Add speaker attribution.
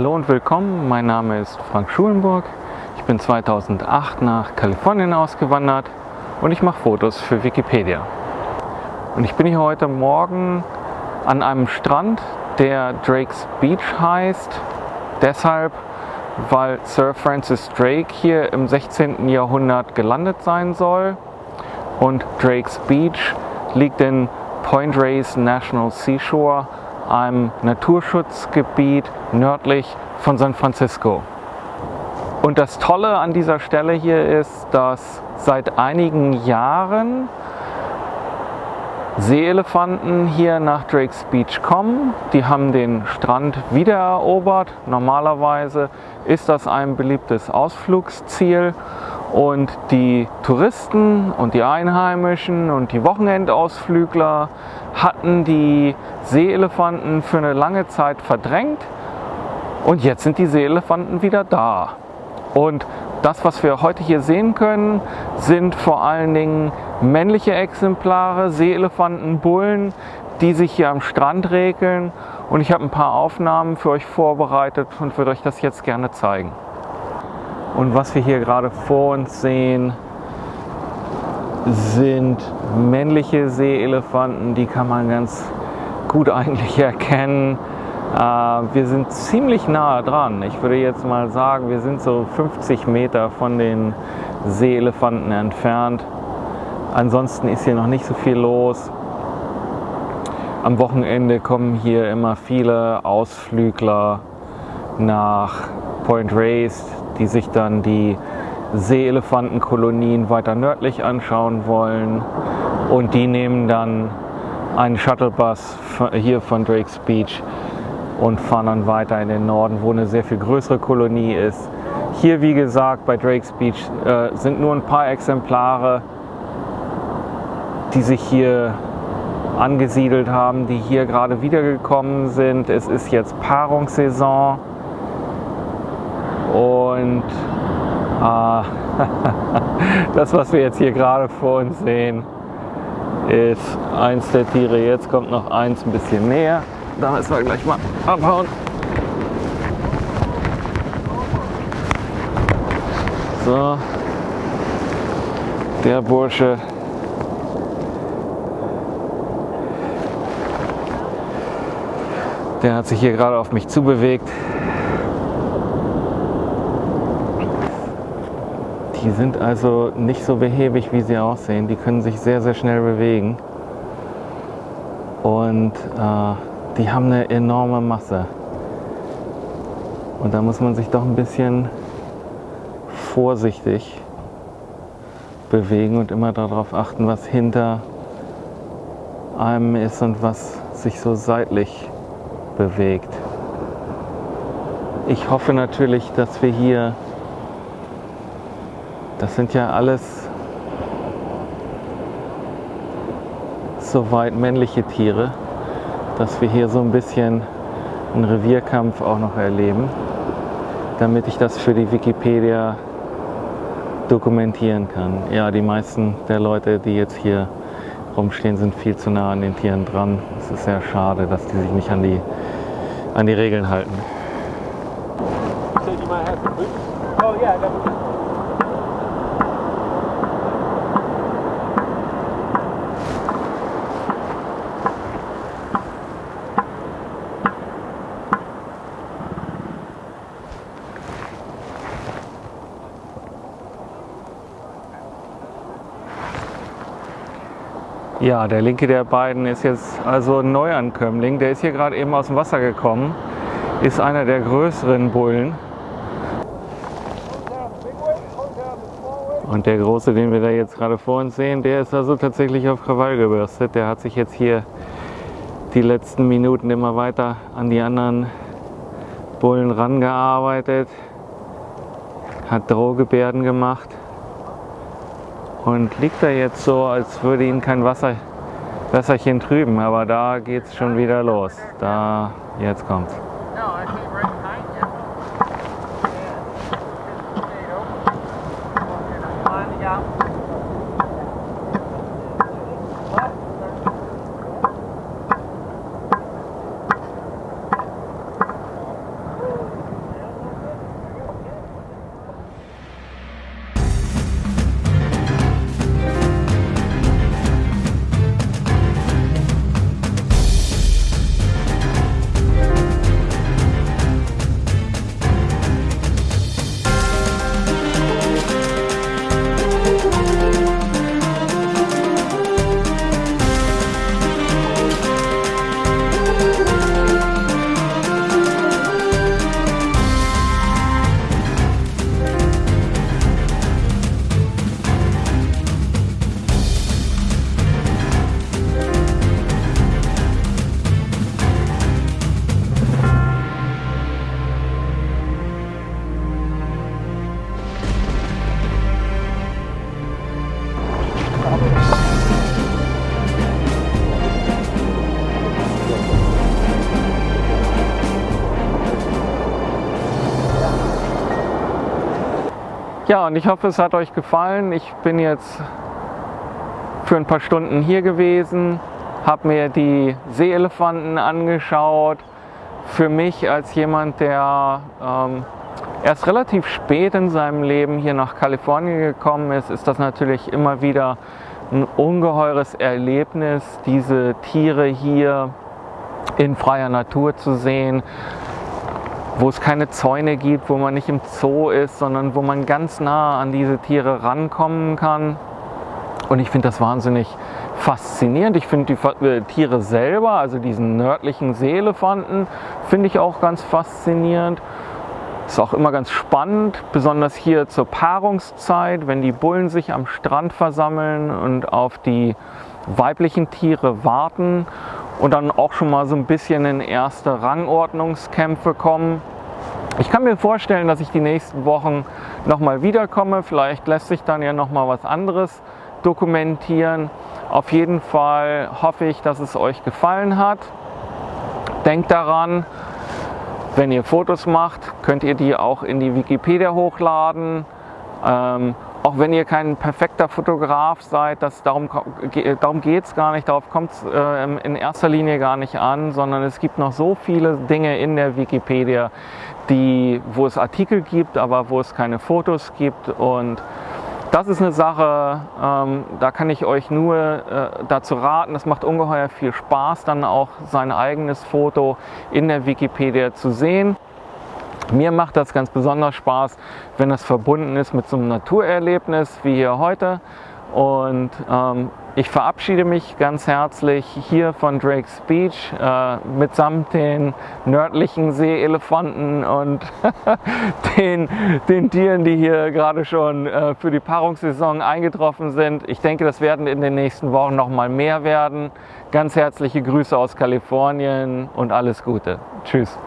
Speaker 1: Hallo und willkommen, mein Name ist Frank Schulenburg. Ich bin 2008 nach Kalifornien ausgewandert und ich mache Fotos für Wikipedia. Und ich bin hier heute Morgen an einem Strand, der Drake's Beach heißt. Deshalb, weil Sir Francis Drake hier im 16. Jahrhundert gelandet sein soll. Und Drake's Beach liegt in Point Reyes National Seashore einem Naturschutzgebiet nördlich von San Francisco. Und das Tolle an dieser Stelle hier ist, dass seit einigen Jahren Seeelefanten hier nach Drake's Beach kommen. Die haben den Strand wiedererobert. Normalerweise ist das ein beliebtes Ausflugsziel und die Touristen und die Einheimischen und die Wochenendausflügler hatten die Seeelefanten für eine lange Zeit verdrängt und jetzt sind die Seeelefanten wieder da. Und das, was wir heute hier sehen können, sind vor allen Dingen männliche Exemplare, Seeelefanten, Bullen, die sich hier am Strand regeln. Und ich habe ein paar Aufnahmen für euch vorbereitet und würde euch das jetzt gerne zeigen. Und was wir hier gerade vor uns sehen, sind männliche Seeelefanten, die kann man ganz gut eigentlich erkennen. Äh, wir sind ziemlich nahe dran. Ich würde jetzt mal sagen, wir sind so 50 Meter von den Seeelefanten entfernt. Ansonsten ist hier noch nicht so viel los. Am Wochenende kommen hier immer viele Ausflügler nach Point Reyes, die sich dann die Seeelefantenkolonien weiter nördlich anschauen wollen. Und die nehmen dann einen Shuttlebus hier von Drake's Beach und fahren dann weiter in den Norden, wo eine sehr viel größere Kolonie ist. Hier, wie gesagt, bei Drake's Beach äh, sind nur ein paar Exemplare, die sich hier angesiedelt haben, die hier gerade wiedergekommen sind. Es ist jetzt Paarungssaison und äh, das, was wir jetzt hier gerade vor uns sehen, ist eins der Tiere. Jetzt kommt noch eins ein bisschen näher. Da müssen wir gleich mal abhauen. So, der Bursche Der hat sich hier gerade auf mich zubewegt. Die sind also nicht so behäbig, wie sie aussehen. Die können sich sehr, sehr schnell bewegen. Und äh, die haben eine enorme Masse. Und da muss man sich doch ein bisschen vorsichtig bewegen und immer darauf achten, was hinter einem ist und was sich so seitlich bewegt. Ich hoffe natürlich, dass wir hier, das sind ja alles soweit männliche Tiere, dass wir hier so ein bisschen einen Revierkampf auch noch erleben, damit ich das für die Wikipedia dokumentieren kann. Ja, die meisten der Leute, die jetzt hier rumstehen, sind viel zu nah an den Tieren dran. Es ist sehr schade, dass die sich nicht an die, an die Regeln halten. Oh, Ja, der linke der beiden ist jetzt also ein Neuankömmling. Der ist hier gerade eben aus dem Wasser gekommen. Ist einer der größeren Bullen. Und der große, den wir da jetzt gerade vor uns sehen, der ist also tatsächlich auf Krawall gebürstet. Der hat sich jetzt hier die letzten Minuten immer weiter an die anderen Bullen rangearbeitet. Hat Drohgebärden gemacht und liegt da jetzt so, als würde ihn kein Wasser, Wasserchen trüben. Aber da geht es schon wieder los. Da, jetzt kommt's. Und ich hoffe, es hat euch gefallen. Ich bin jetzt für ein paar Stunden hier gewesen, habe mir die Seeelefanten angeschaut. Für mich als jemand, der ähm, erst relativ spät in seinem Leben hier nach Kalifornien gekommen ist, ist das natürlich immer wieder ein ungeheures Erlebnis, diese Tiere hier in freier Natur zu sehen, wo es keine Zäune gibt, wo man nicht im Zoo ist, sondern wo man ganz nah an diese Tiere rankommen kann. Und ich finde das wahnsinnig faszinierend. Ich finde die äh, Tiere selber, also diesen nördlichen Seeelefanten, finde ich auch ganz faszinierend. Ist auch immer ganz spannend, besonders hier zur Paarungszeit, wenn die Bullen sich am Strand versammeln und auf die weiblichen Tiere warten und dann auch schon mal so ein bisschen in erste Rangordnungskämpfe kommen. Ich kann mir vorstellen, dass ich die nächsten Wochen nochmal wiederkomme. Vielleicht lässt sich dann ja nochmal was anderes dokumentieren. Auf jeden Fall hoffe ich, dass es euch gefallen hat. Denkt daran, wenn ihr Fotos macht, könnt ihr die auch in die Wikipedia hochladen. Ähm, auch wenn ihr kein perfekter Fotograf seid, das, darum, darum geht es gar nicht, darauf kommt es äh, in erster Linie gar nicht an, sondern es gibt noch so viele Dinge in der Wikipedia, die, wo es Artikel gibt, aber wo es keine Fotos gibt und das ist eine Sache, ähm, da kann ich euch nur äh, dazu raten, es macht ungeheuer viel Spaß, dann auch sein eigenes Foto in der Wikipedia zu sehen. Mir macht das ganz besonders Spaß, wenn das verbunden ist mit so einem Naturerlebnis wie hier heute. Und ähm, ich verabschiede mich ganz herzlich hier von Drake's Beach äh, mitsamt den nördlichen Seeelefanten und den, den Tieren, die hier gerade schon äh, für die Paarungssaison eingetroffen sind. Ich denke, das werden in den nächsten Wochen noch mal mehr werden. Ganz herzliche Grüße aus Kalifornien und alles Gute. Tschüss.